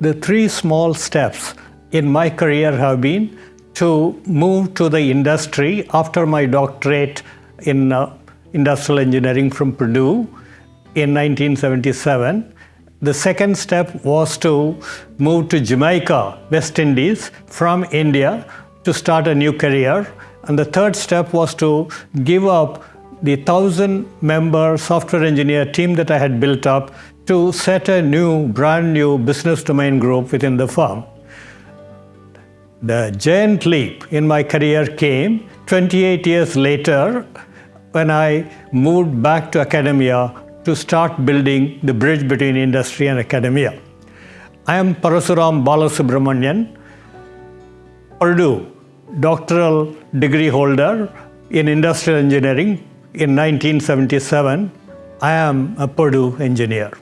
the three small steps in my career have been to move to the industry after my doctorate in uh, industrial engineering from Purdue in 1977. The second step was to move to Jamaica, West Indies, from India to start a new career. And the third step was to give up the thousand member software engineer team that I had built up to set a new, brand new business domain group within the firm. The giant leap in my career came 28 years later when I moved back to academia to start building the bridge between industry and academia. I am Parasuram Balasubramanian, Purdue doctoral degree holder in industrial engineering in 1977. I am a Purdue engineer.